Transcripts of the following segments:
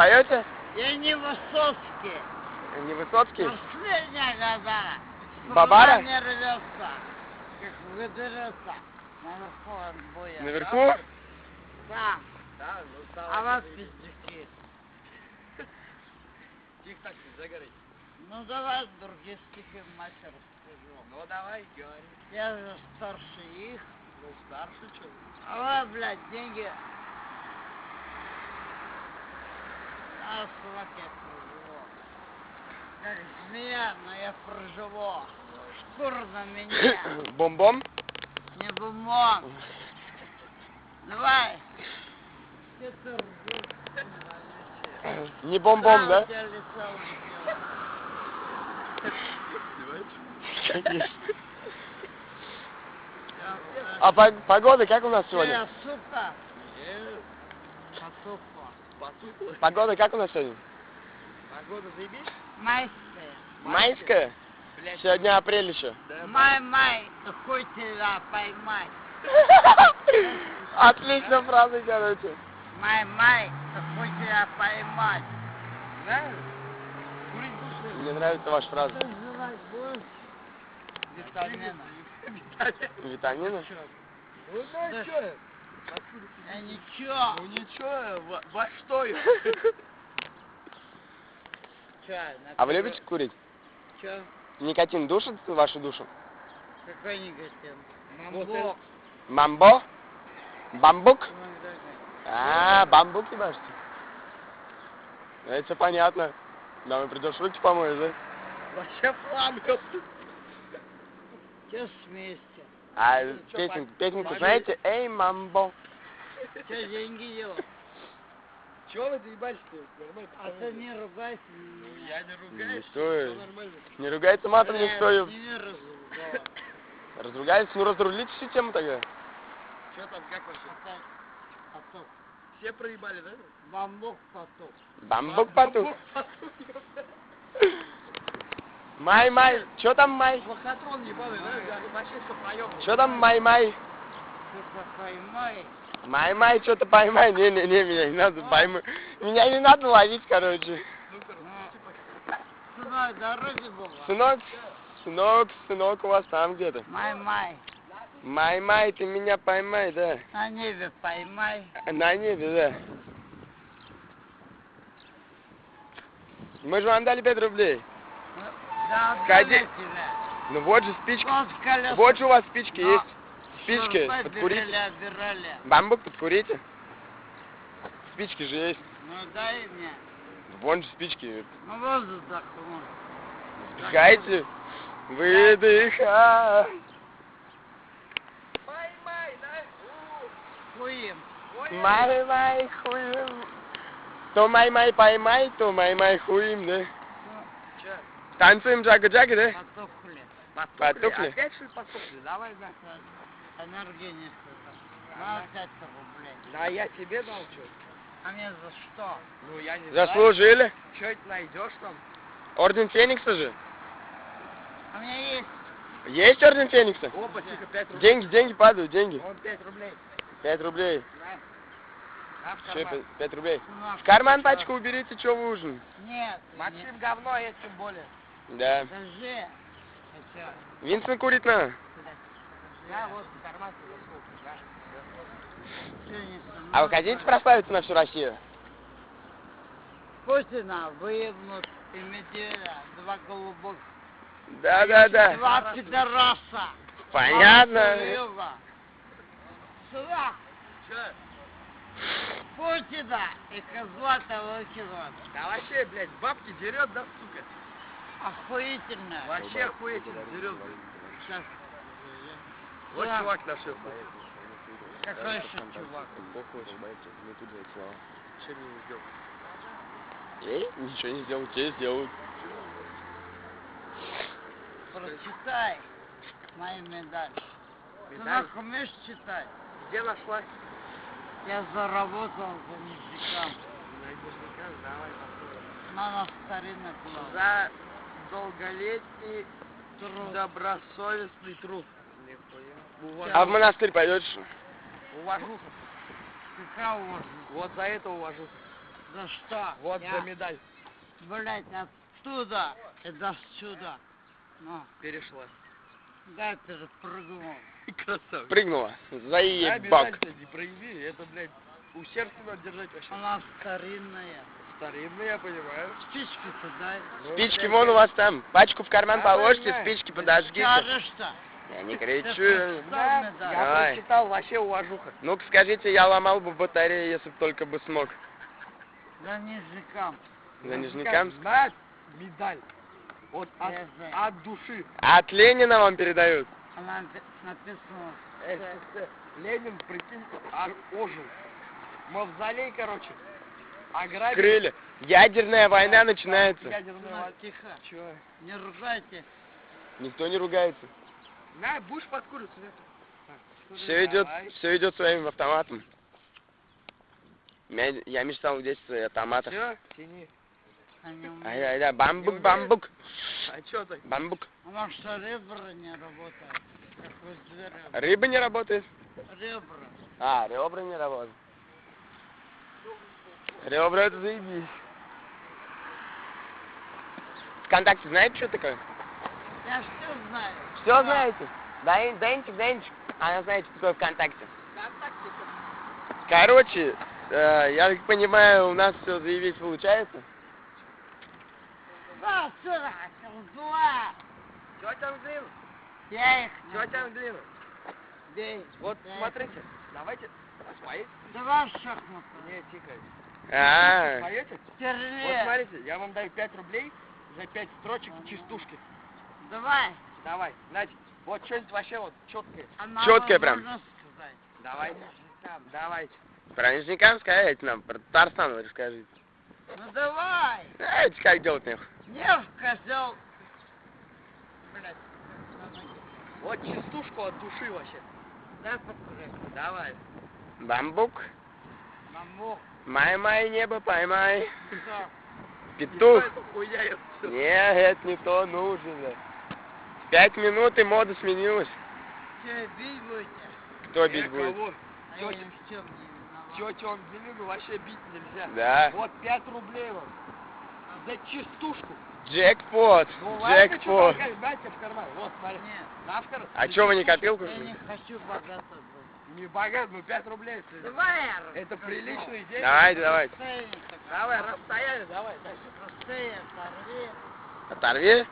поете? Я не Высоцкий. Не Высоцкий? Последняя года. Бабара? Не рвется, как выдырется. Наверху он будет. Наверху? Да. Да, ну стало. А вас пиздюки. Тихо так, загорай. Ну давай другие стихи мать расскажу. Ну давай, говори. Я же старше их. Ну старше что? А вы, блядь, деньги. А, чувак, я проживу. Как змея, но я проживу. Шкур на меня, Бом-бом? не бумон. Давай. Не бом-бом, да? э, А по- погода как у нас сегодня? Я, сука, Потухло. Погода как у нас сегодня? Погода заебись? Майская. Майская? Блядь. Сегодня апрель еще. Да, Май-май, хуй тебя поймай. Отлично фраза, короче. Май-май, хуй тебя поймать. Будешь? Мне нравится ваша фраза. Витамины. Витамины? Ну Да. да? Я ничего. Ну ничего, во, во что я? Чё, А вы любите курить? Чё? Никотин душит вашу душу? Какой? Вот Мамбок. Мамбо? Бамбук? Да, А, бамбук ебашите? Это все понятно. Нам придешь руки помоешь, да? Вообще фламка. Чё смеешься? А чё, песенку, знаете? Эй, мамбо. Чё деньги делать? Чего вы заебались-то? Нормально. А ты не ругайся Ну. Я не ругаюсь. Что всё нормально. Не ругается матом никто. и- сними разговор. Разругались? Ну разрулите всю тему тогда. Чё там, как вообще? Потом. Все проебали, да? Бамбук потом. Бамбук потух. Май-май. Чё там май? Лохотрон ебаный, да? Чё там май-май? Сука, поймай. Май-май, что-то поймай. Не-не-не, меня не надо поймать. Меня не надо ловить, короче. Ну, типа, Сынок, дороги была. Сынок, сынок, сынок у вас там где-то. Май-май. Май-май, ты меня поймай, да. На небе поймай. На небе, да. Мы же вам дали 5 рублей. Ну, Да. Ну вот же спички. Вот. Вот же у вас спички Ну, есть. Спички, шурпы подкурите. берели, обирали. Бамбук подкурите. Спички же есть. Ну дай мне. Вон же спички. Ну воздух вдохну. Вдыхайте. Выдыхай. Май-май, да? Хуем. Май-май хуем. То май-май поймай, то май-май хуем, да? Ну? Танцуем джага-джага, да? потухли. Потухли? Опять что ли потухли? Давай, да. Энергии не. На 5 рублей. Да я тебе дал что? А мне за что? Ну я не знаю. Заслужили. Что это найдешь там? Орден Феникса же. А у меня есть. Есть Орден Феникса? Опа, тихо, 5 рублей. Деньги, деньги падают, деньги. Вон 5 рублей. Пять рублей. На, в Че, карман. пять- пять рублей? Сынок, В карман пачку уберите, что вы ужин? Нет. Максим говно, а я тем более. Да. Хотя, Винсент курит на. Я вот засунул, да? А вы хотите прославиться на всю Россию? Путина выебнут и Медведя, два голубых. Да, да, да. Два пидораса. Понятно. Сюда. Путина и козла-то выкидывают. Да вообще, блядь, бабки дерет, да, сука? Охуительно. Вообще охуительно блядь. Сейчас. Вот Да. чувак нашел. Какой еще чувак? Что не сделал? Эй, ничего не сделал, тебе сделают. Прочитай мои медали. Медаль? Сынок, умеешь читать? Где нашла? Я заработал за ништякам. Наверняка, давай посмотрим. На старинный план. За долголетний Труд. добросовестный труд. А в монастырь пойдешь? Уважуха. Какая уважу? Вот за это уважуха. За что? Вот Я, за медаль. Блять, оттуда и до сюда. Ну, Перешла. да ты же прыгнул. Красавчик. Прыгнула. Заебак. медаль-то не прояви, это, блядь, у сердца надо держать вообще. Она старинная. Старинный, я понимаю. Спички-то дай. Ну, Спички блядь, вон у вас там. Пачку в карман Давай, положите, спички подожгите. Скажешь-то. Я не кричу. Да, я Давай. прочитал, вообще уважуха. Ну-ка скажите, я ломал бы батарею, если бы только бы смог. За нижникам. За нижникам. На медаль. Вот от, знаю. от души. От Ленина вам передают. Она напи- написана. СССР. Ленин, прикинь, ожил. Мавзолей, короче. Ограбили. Крылья. Ядерная война начинается. Ядерная война. Тихо. Чё? Не ругайте. Никто не ругается. На, будешь подкуриваться, нет? Все идет, все идет своим автоматом. Я мечтал в детстве автоматов. Все, тяни. Ай, ай, да, бамбук, бамбук, А чё так? бамбук. Она что, ребра не работают? Рыба не работает? Ребра. А, ребра не работают. Ребра это заебись. Вконтакте знаете, что такое? Я все знаю. Все знаете? Дай, Денчик, Денчик. Она знает, что такое ВКонтакте. Короче, э, я так понимаю, у нас все заявить получается. Да, сюда, два. Чё там глину? Я их Чё там глину? Бей. Вот смотрите, давайте споете. Давай шахматы. Не, тихо. А, Споете? Вот Стерле. смотрите, я вам даю 5 рублей за 5 строчек чистушки. Давай. Давай, Надь, вот что-нибудь вообще вот четкое. А Чёткая прям. Давайте. Давайте. про Нижникам сказать нам, про Татарстан расскажите. Ну давай. Знаете, как делать нехуй? Не в козел. Блять. Вот чистушку от души вообще. Дай покурить. Давай. Бамбук, Мамок. Май-май, небо поймай. Что? Петух. что? Не, это не то нужно. Пять минут и мода сменилась. Че, бить будете? Кто Э, бить будет? кого? А я в чем не виноват. Тетю он Белину вообще бить нельзя. Да. Вот 5 рублей вам. За чистушку. Джекпот, Ну ладно, что джекпот. дайте в карман. Вот, смотри. Нет, На в карман. А чё вы не копилку? я не хочу богато быть. Не богат, ну 5 рублей. это- Давай Это расскажу. приличные деньги. Давайте, давайте. Давай, расстояние, давай. Расстояние оторви. Оторви.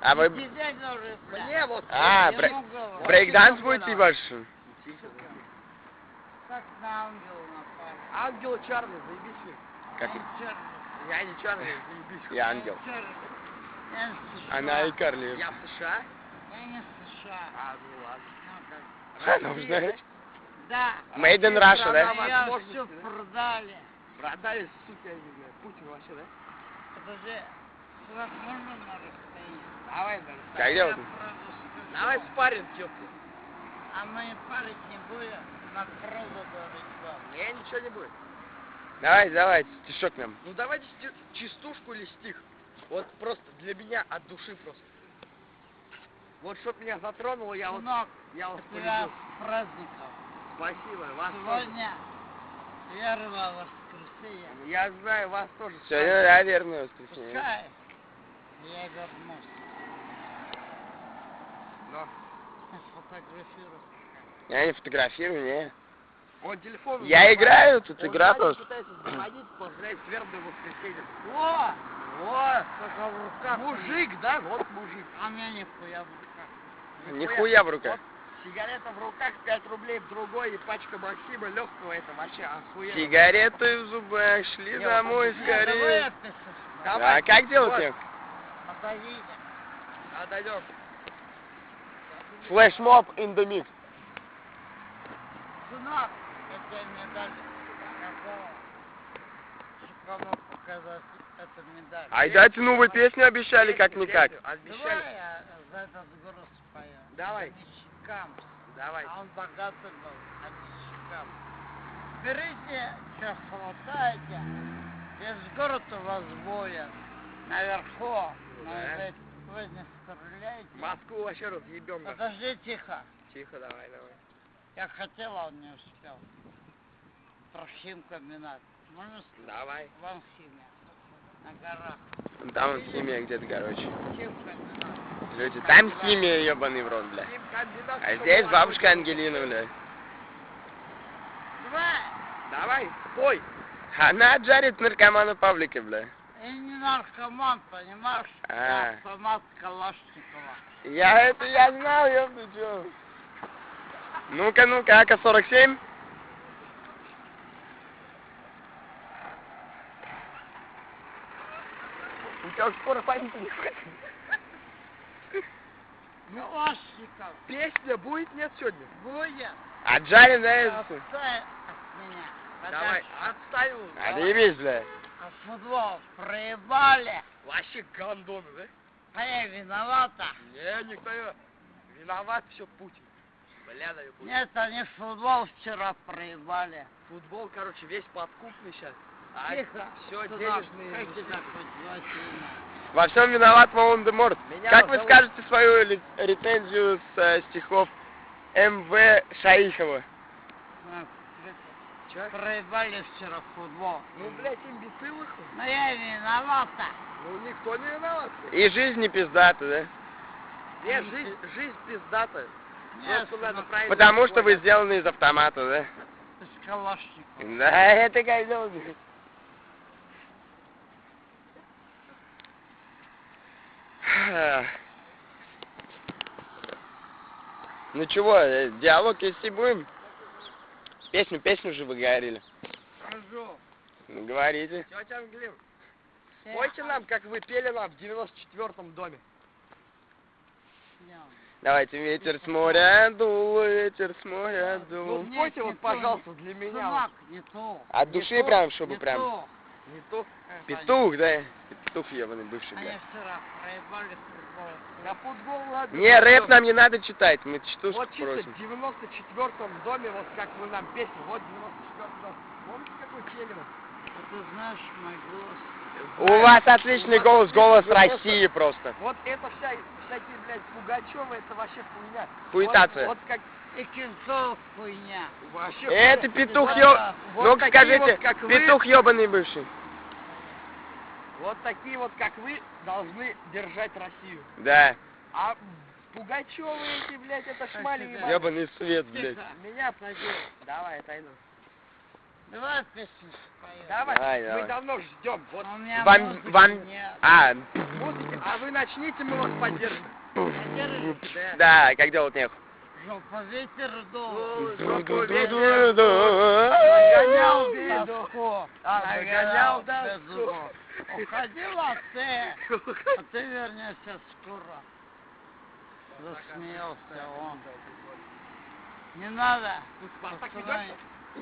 А вы. Мне вот. А, бре- брейкданс будете ваш? Как на ангела напали. Ангел Чарли, заебись. Как? Я не Чарли. Я не Чарли, заебись. Я ангел. Она и Карли. Я в США? Я не США. А, ну ладно. Ну, как. Да. Made in Russia, да? все да? продали. Продали, сука, я не знаю. Путин вообще, да? Подожди. Сюда можно на расстоянии? Давай, да. Как Я делать? правда скажу. Давай спарринг, тёпка. А мы парить не будем. На говорить вам. Не, ничего не будет. Давайте, давайте, стишок нам. Ну давайте чистушку или стих. Вот просто для меня от души просто. Вот чтоб меня затронуло, я вот, Сынок, я вот тебя с праздником. Спасибо, вас тоже. Сегодня первое воскресенье. Я знаю, вас тоже. Сегодня, да, верное воскресенье. Пускай я вернусь. Но. Сфотографирую. Я не фотографирую, не. Он телефон... Я звонит. играю, тут Он игра просто. пытается звонить, поздравить с вербным воскресеньем. О! О, Только в руках. мужик, да? Вот мужик. А мне нихуя в руках. Нихуя в руках. Вот сигарета в руках, 5 рублей в другой, и пачка Максима легкого, это вообще охуенно. Сигареты в зубах, шли Не, домой вот Не, давай скорее. Давай. А как делать Вот. их? Подойдите. Отойдем. Флешмоб in the mix. Сынок, тебе медаль. Кому показать эту медаль? Ай, дайте, ну вы песню обещали как-никак. Песню Давай Обещали. я за этот груз спою. Давай. Нищикам. Давай. А он богатый был, а нищикам. Берите, что хватаете. Весь город у вас будет. Наверху. Да. ведь вы не стреляете. Москву вообще разъебем. Подожди тихо. Тихо, давай, давай. Я хотел, а он не успел. Трофим комбинат. Можно Давай. вам химия? На горах. Там вот химия где-то, короче. Чем комбинат? Люди, там химия, ебаный в рот, бля. А здесь бабушка Ангелина, бля. Давай! Давай, спой. Она жарит наркомана Павлика, бля. Я не наркоман, понимаешь? А. Я автомат Калашникова. Я это я знал, ёпта, чё. Ну-ка, ну-ка, АК-47. У тебя скоро память не хватит. Калашников. Песня будет нет сегодня? Будет. А Джарин, да, это... Отстань от меня. Давай, давай. Отъебись, бля. А футбол проебали. Вообще гандоны, да? А я виновата. Не, никто не... Виноват все Путин. Бля, да Путин. Нет, они футбол вчера проебали. Футбол, короче, весь подкупный сейчас. А Тихо. все Туда. денежные... Как тебя хоть? Во всем виноват Волан-де-Морт. Как вы зовут- скажете свою рецензию с э, стихов М.В. Шаихова? Ну, Чё? Проебали вчера футбол. Ну, блядь, имбецилых. Но я виновата. Ну, никто не виноват. И жизнь не пиздата, да? Нет, жизнь, жизнь пиздата. Нет, Просто надо ну, правильно... Потому что вы сделаны из автомата, да? с Калашникова. Да, это козел. блядь. Ну чего, э, диалог если будем? Песню, песню же вы говорили. Скажу. Ну, говорите. Тетя Англин, Все спойте нам, как вы пели нам в 94-м доме. Давайте, ветер с моря дул, ветер с моря Ну, дул. Нет, спойте не вот, пожалуйста, для меня. Сынок, не то. От души прям, чтобы не прям. то. Не да? Петух ебаный бывший, Они вчера проебали футбол. На футбол ладно. Не, рэп нам не надо читать, мы чтушку Вот чисто просим. в 94-м доме, вот как вы нам песню, вот 94-й дом. Помните, какой пели вот? А знаешь мой голос? У вас отличный голос, голос России просто. Вот это вся, всякие, блядь, Пугачевы, это вообще хуйня. Хуетация. Вот, вот как И хуйня. вообще... Это петух ё... так. Вот Ну-ка такие скажите, вот, как вы. петух ебаный бывший. Вот такие вот, как вы, должны держать Россию. Да. А Пугачевы эти, блядь, это шмали ебаные. Ебаный свет, блядь. Меня отойди. Давай, отойду. Давай песню споем. Давай, Давай, мы давай. давно ждем. Вот У меня Вам, музыки вам, нет. а, музыки, а вы начните, мы вас поддержим. Поддержишь? да, как делать нехуй. Жопа ветер дул. Ну, Ду-ду-ду-ду-ду. Нагонял Ду-ду-ду. А, нагонял тоску. тоску. Уходила ты, а ты вернешься скоро. Засмеялся он. Не надо.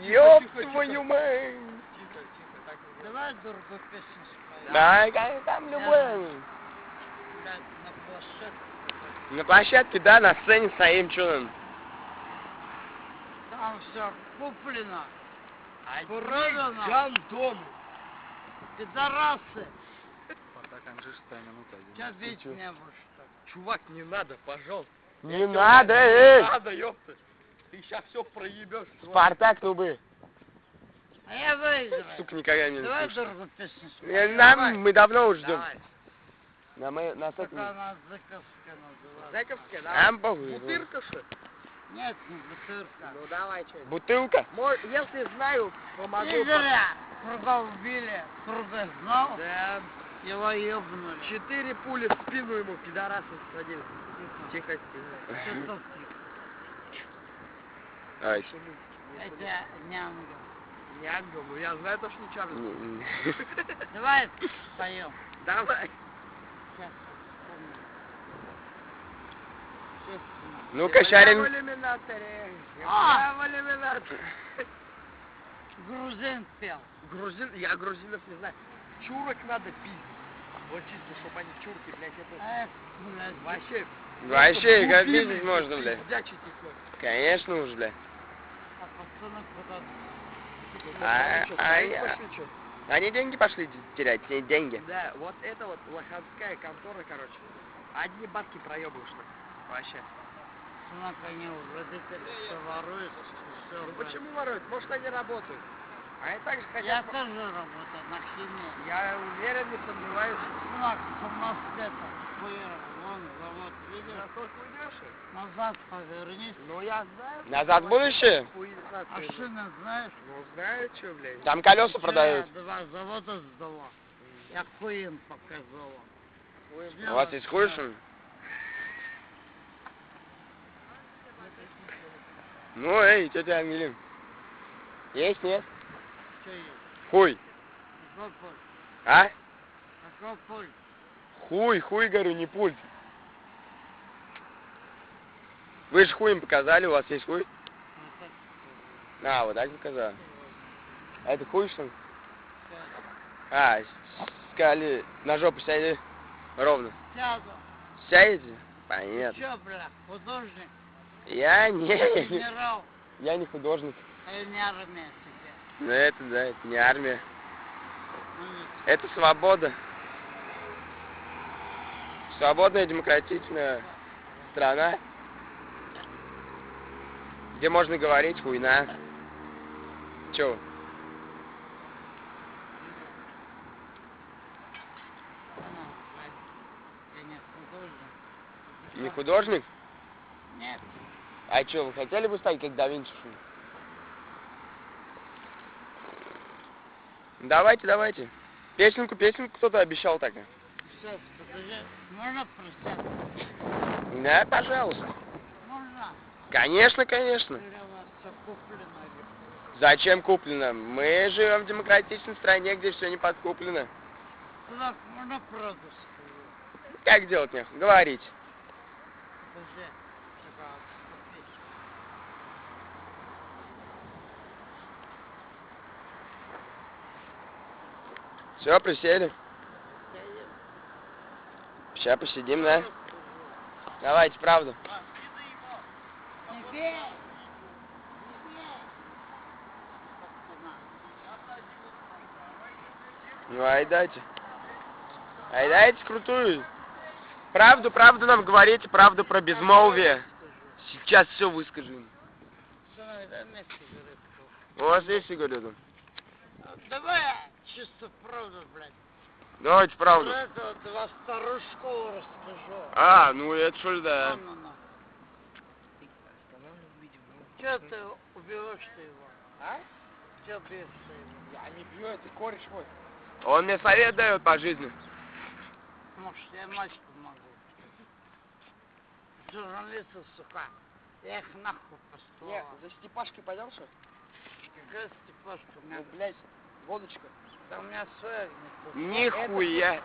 Ёб твою мать. Давай другую песню споем. Да, как там любой. Блядь, на площадке. На площадке, да, на сцене стоим, чё нам? Там все куплено. Одни Продано. гандоны. Пидорасы. Анжи, шестая минута. бить чё? не будешь так. Чувак, не надо, пожалуйста. Не надо, эй! Не надо, ёпта. Ты сейчас все проебешь. Спартак, трубы. А я выиграю. Сука, никогда не Давай слушал. другую песню Я- споем. Нам, Давай. мы давно уже ждем. Давай. На, мы, на Как сотни. она Зыковская называется. Зэковская, Нам давай. похуй. Бутырка, что ли? Нет, не бутырка. Ну давай, что Бутылка? Если знаю, помогу. Не зря. Круга убили. Круга знал. Да, Его ебнули. четыре пули в спину ему, пидорасы, садили. Тихо. Тихо, Ай, Это. Не ангел, ну я знаю то, что не Чарльз. не- не. Давай споем. Давай. Сейчас Ну-ка, Я Шарин. в иллюминаторе. А! Я в иллюминаторе. Грузин пел. Грузин, я грузинов не знаю. Чурок надо пиздить. Вот чисто, чтобы они чурки, блядь, это блядь. вообще... Вообще, как видеть можно, бля. пиздячить их, ну. Конечно уж, бля. А пацаны куда А- а свои я- пошли, чё? Они деньги пошли терять, те деньги. Да, вот это вот лоханская контора, короче. Одни бабки проебываешь так. Вообще. Сынок, они у родителей все воруют. Все, Ну почему воруют? Может они работают? Они также Я хотят... тоже работаю на химии. Я уверен, не сомневаюсь. Ну, а самостоятельно. Вон завод, видишь? Насколько уйдешь? Назад повернись. Ну, я знаю. Назад в будущее? А шины знаешь? Ну, знаю, что, блядь. Там колеса продают. Два завода сдала. Я хуй им показала. У вас есть хуй, что ли? Ну, эй, тетя Ангелин. Есть, нет? Что есть? Хуй. Какой пульт? А? Какой пульт? Хуй, хуй, говорю, не пульт. Вы же хуем показали, у вас есть хуй? Ну, А, вот так показали. А это хуй, что ли? А, сказали, на жопу сяди ровно. Сяду. Сядете? Понятно. Че, бля, художник? Я не, Генерал? я не художник. Или не армия? Ну это, да, это не армия. Это свобода. Свободная демократичная страна, где можно говорить хуйна. Чё? Ну, художник. Не художник? Нет, А чё, вы хотели бы стать как да Винчи? что ли? Давайте, давайте. Песенку, песенку кто-то обещал так. сейчас, подожди. Можно присесть? Да, пожалуйста. Можно? Конечно, конечно. Зачем куплено? Мы живем в демократичной стране, где все не подкуплено. Туда можно правду сказать? Как делать нехуй? Говорите. Подожди. Все, присели. Сейчас посидим, да? Давайте, правду. Ну, ай дайте. Ай дайте крутую. Правду, правду нам говорите, правду про безмолвие. Сейчас все выскажем. Сигаретку. У вас есть сигареты? Давай чисто правду, блядь. Давайте Про правду. этого два старушку расскажу. А, ну это что ж да. Ну, ну, ну. Че ты убиваешь ты его? А? Че бьешь ты его? Я не пью, это кореш мой. Он мне совет дает по жизни. Может, я мать помогу. Журналисты, сука. Я их нахуй Не, послала. за Степашкой пойдем, что? Какая степашка? Ну, блядь, водочка. Да у меня своя Нихуя.